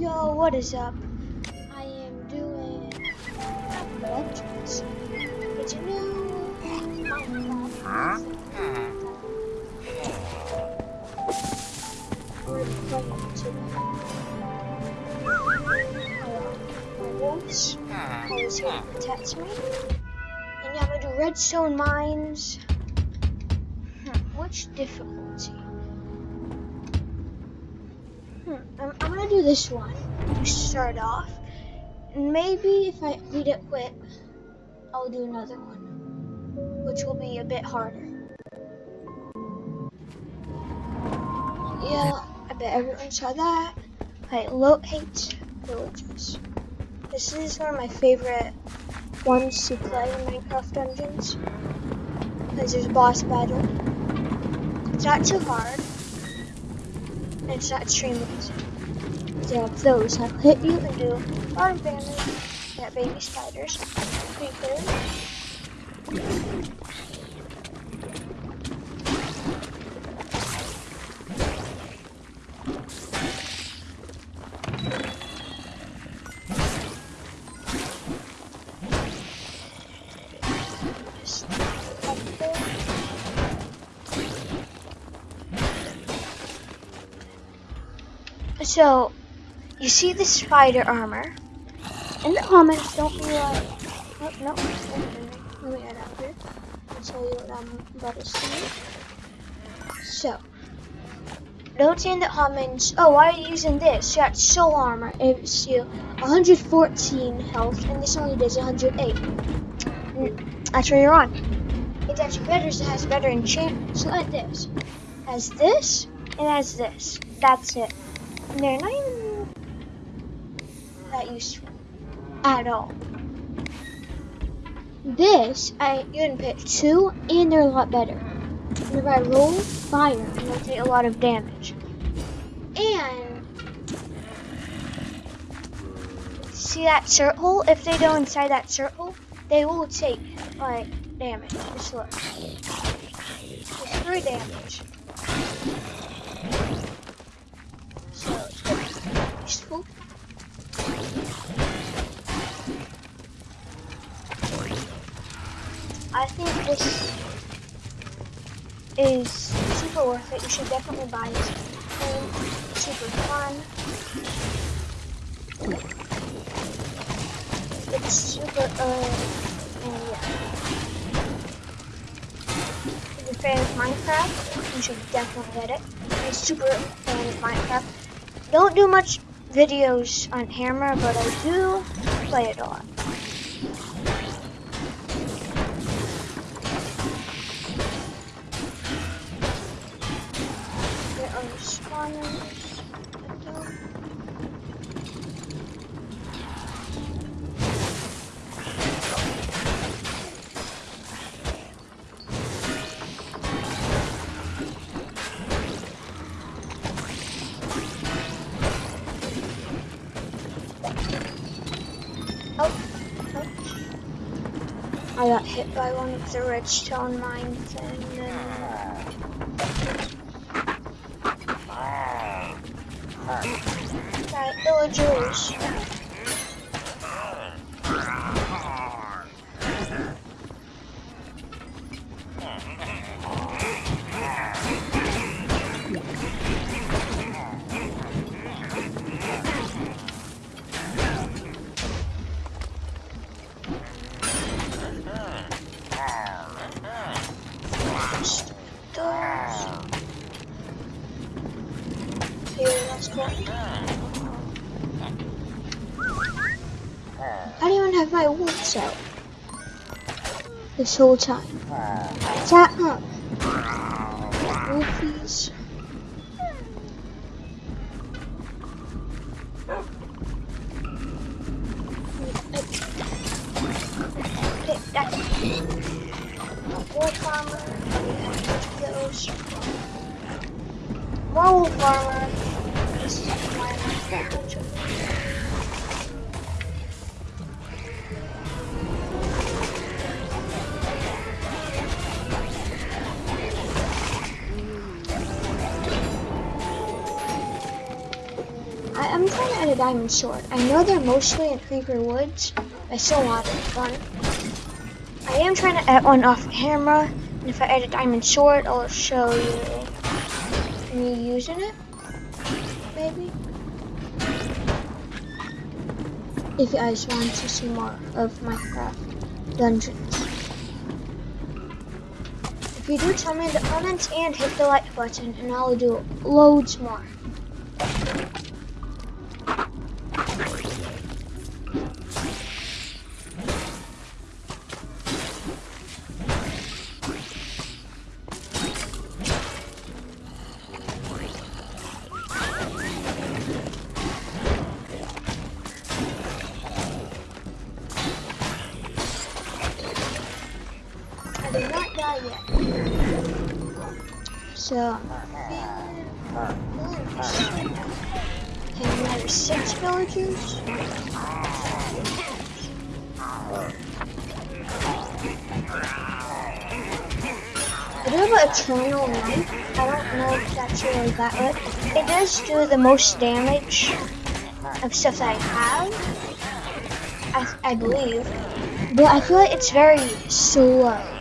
Yo, what is up? I am doing Legends. It's a new Minecraft. We're playing today. My wolves always here to protect me. And yeah, I'm gonna do redstone mines. Hmm, which difficulty? This one to start off. And maybe if I beat it quick, I'll do another one, which will be a bit harder. Yeah, I bet everyone saw that. I lo- hate. This is one of my favorite ones to play in Minecraft Dungeons because there's a boss battle. It's not too hard. And it's not extremely easy. Have those that hit you and do a lot of damage. You baby spiders, creepers. So, you see the spider armor. In the comments, don't be like, oh, no, let me add up here. I'll tell you what I'm about to say. So, don't in the comments, oh, why are you using this? You got soul armor. It gives you 114 health, and this only does 108. Mm, That's where you're on. It's actually better, it has better enchantment. So like this. Has this, and has this. That's it. And they're not even that useful at all. This, I you can pick two, and they're a lot better. And if I roll fire, it'll take a lot of damage. And see that circle? If they go inside that circle, they will take like damage. Just look. It's three damage. So it's useful. I think this is super worth it. You should definitely buy this game. Super fun. It's super uh and yeah. If you're a fan of Minecraft, you should definitely get it. You're super fan of Minecraft. Don't do much videos on Hammer, but I do play it a lot. Got hit by one of the redstone mines and then uh, Right, villagers. Just this whole time. Shut up. Wolfies. More wolf armor. This is my diamond sword. I know they're mostly in Creeper Woods, but I still want it fun. I am trying to add one off camera, and if I add a diamond sword, I'll show you me using it, maybe. If you guys want to see more of Minecraft dungeons. If you do, tell me in the comments and hit the like button, and I'll do loads more. So, and there's six villagers. I do have eternal knife. I don't know if that's really that good. It does do the most damage of stuff that I have. I, I believe. But I feel like it's very slow.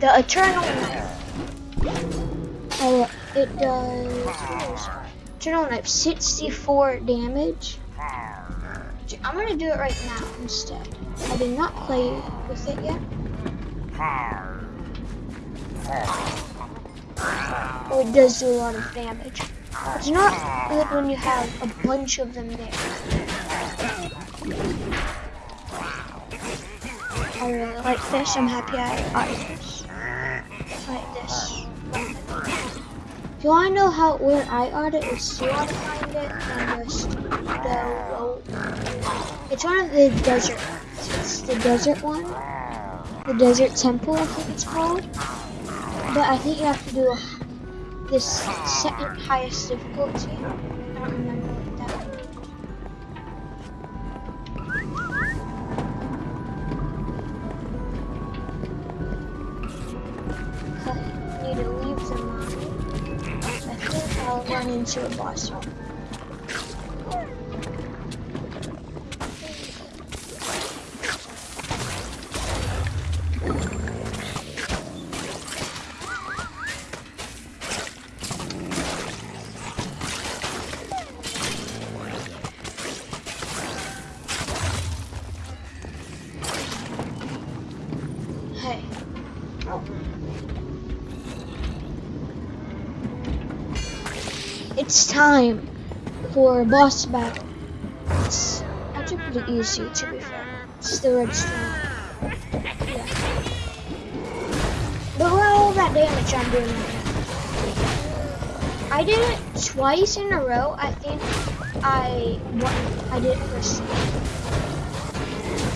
The Eternal knife. Oh, it does. Eternal Knife, 64 damage. I'm gonna do it right now instead. I did not play with it yet. Oh, it does do a lot of damage. It's not good when you have a bunch of them there. I really like this. I'm happy I got this like this. If you want to know how where I got it, it's you want to find it and just go. It's one of the desert. It's the desert one. The desert temple, I think it's called. But I think you have to do this second highest difficulty. I don't remember. Into a boss. It's time for a boss battle. It's actually pretty easy to be fair. It's the redstone. Yeah. But look all that damage I'm doing right. I did it twice in a row. I think I won. I did it first.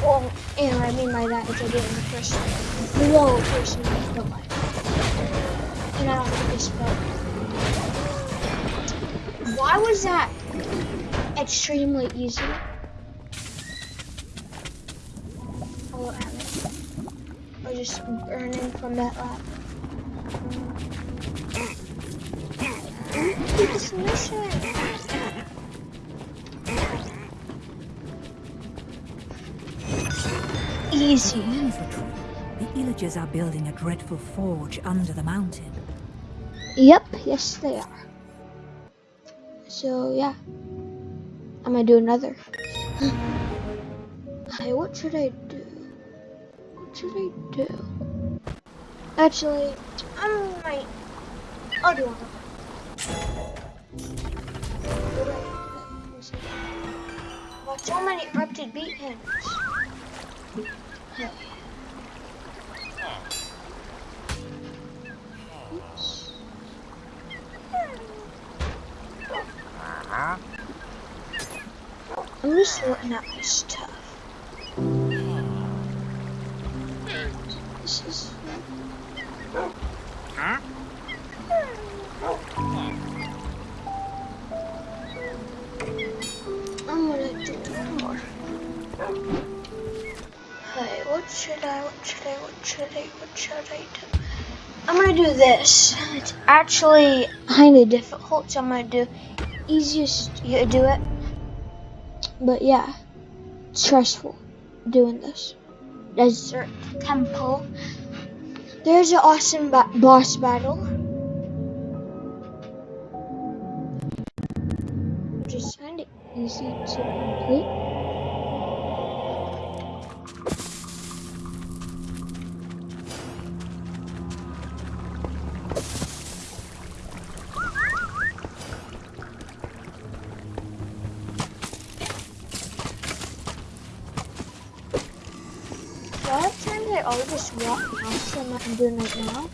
Well, and what I mean by that is I did it in the first below person, but like, and I don't think it's spelled. Why was that extremely easy? Oh, I was just burning from that lap. this mission. Easy. The Illagers are building a dreadful forge under the mountain. Yep, yes they are. So yeah, I'm gonna do another. hey, what should I do? What should I do? Actually, I might. I'll do one. Got so many erupted beat hands. I'm just sorting out my stuff. This is. Huh? I'm gonna do more. Hey, what should I, what should I, what should I, what should I do? I'm gonna do this. It's actually kind of difficult, so I'm gonna do easiest you do it. But yeah, stressful doing this. Desert Temple. There's an awesome ba boss battle. Is kind of easy to I always just walk past them like I'm doing right now.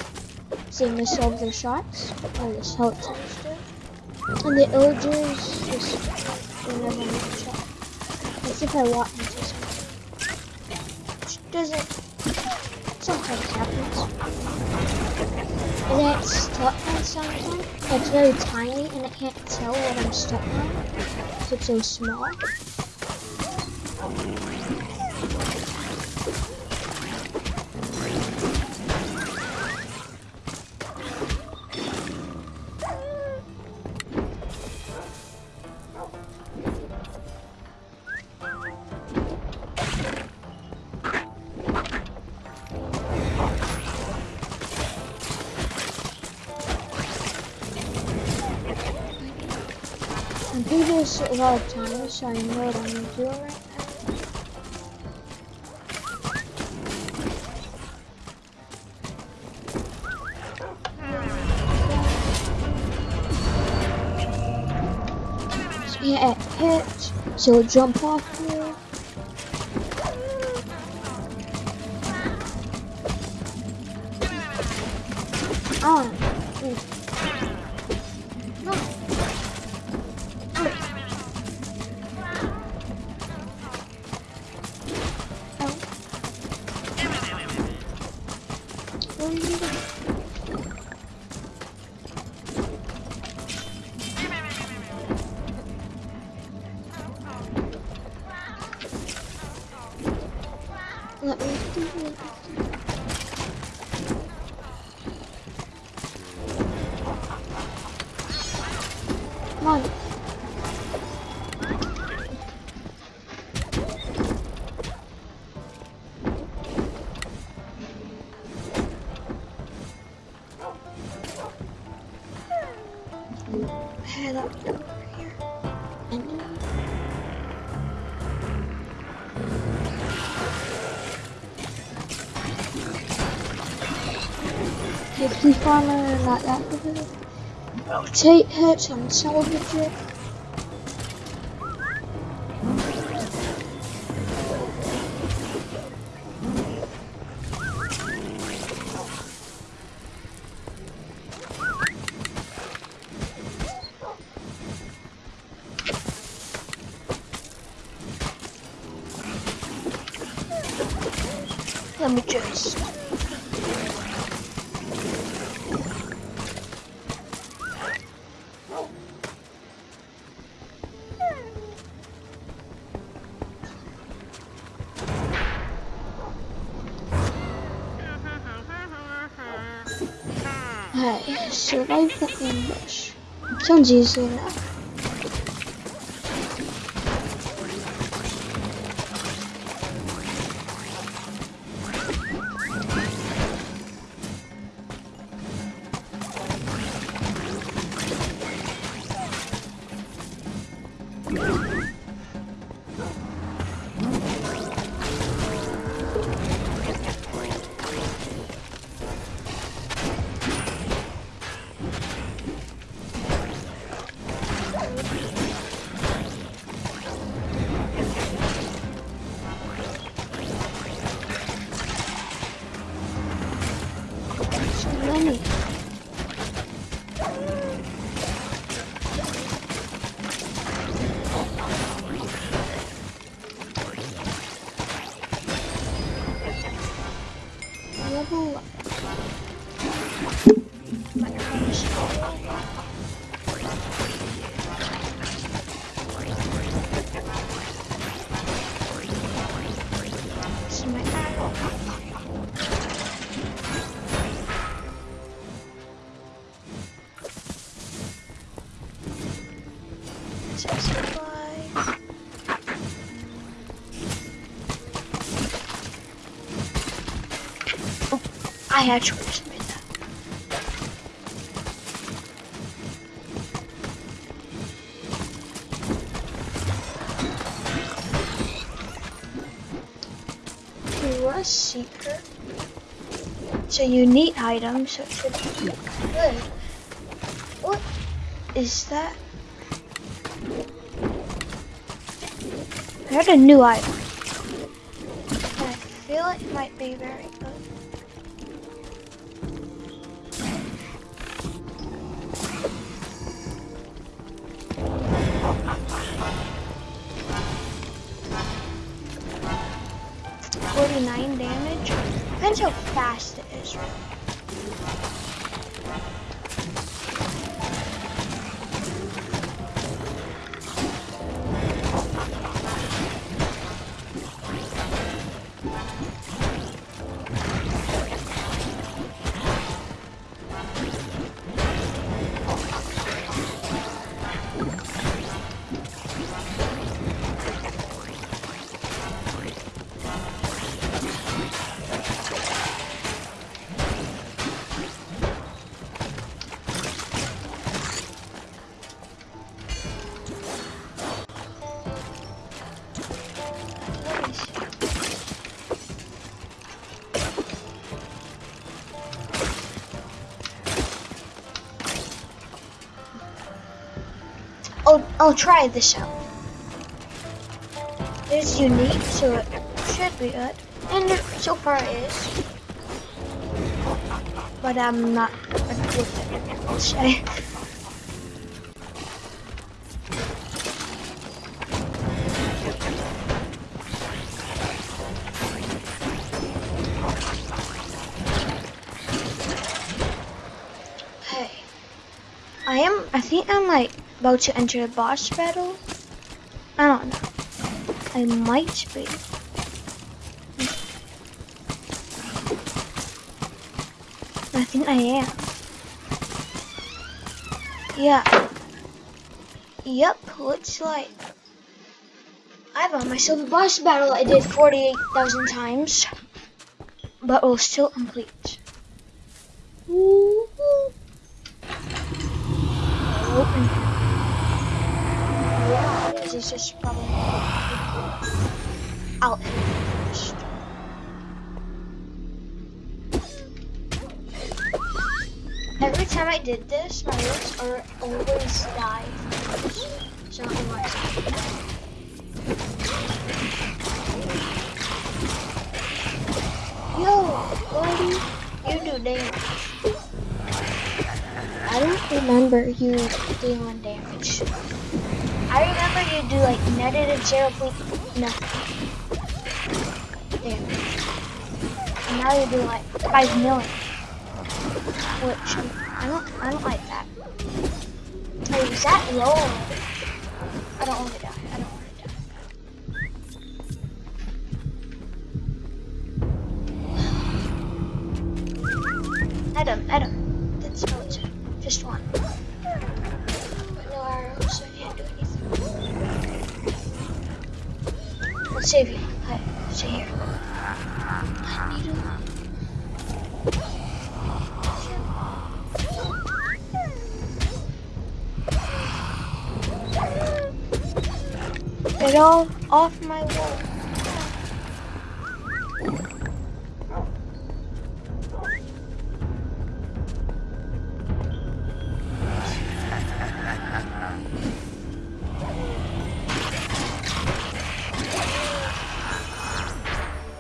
Seeing all of their shots. Or the skeletons do. And the illagers just will never make a shot. As if I walk into something. Which doesn't sometimes happens. And then it's stuck on something. It's very tiny and I can't tell what I'm stuck on. It's so small. Lot of times, so I know what I'm doing right now. So yeah, it hits, so jump off here. Let me do it. Farmer, not that. Rotate and salvage it. Let Alright, survive the ambush. Sounds easy enough. Enemy! Says goodbye. Oh, I actually just made that. To a secret. It's a unique item, so it should be good. What is that? I heard a new item. I feel it might be very good. Forty-nine damage. Depends how fast it is. I'll, try this out. It's unique, so it should be good. And it, so far it is. But I'm not good with it, I'll say. I am, I think I'm like about to enter a boss battle. I don't know. I might be. I think I am. Yeah. Yep, looks like I found myself a boss battle I did 48,000 times, but will still complete. Woo-hoo. Open. Is. It's just probably it first. Every time I did this, my notes are always live. So I don't know. Yo, buddy, you do damage. I don't remember you dealing damage. I remember you do like negative zero point nothing damage. And now you do like five million. Which I don't I don't like that. Hey, is that low? I don't want to die. Get all off my wall.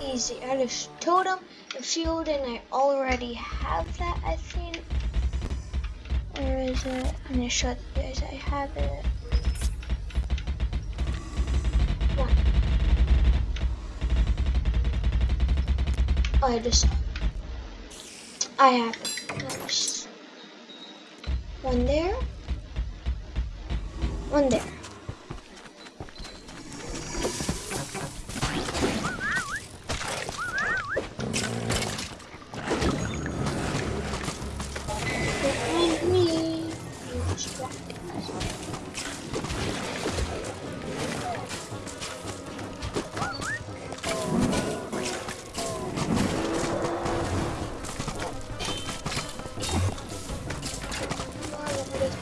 Easy. I just totem and shield, and I already have that. I think. Where is it? I'm gonna show you guys. I have it. I just. I have. One there. One there.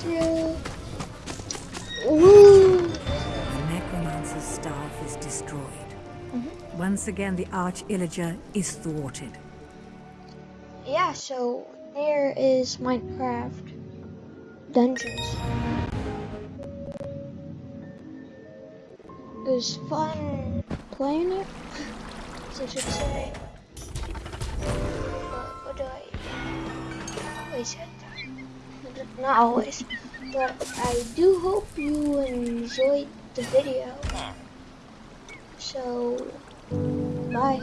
The Necromancer's staff is destroyed. Mm -hmm. Once again, the Arch Illager is thwarted. Yeah, so there is Minecraft Dungeons. It was fun playing it, say. What, what do I... What is it? Not always, but I do hope you enjoyed the video. So, bye.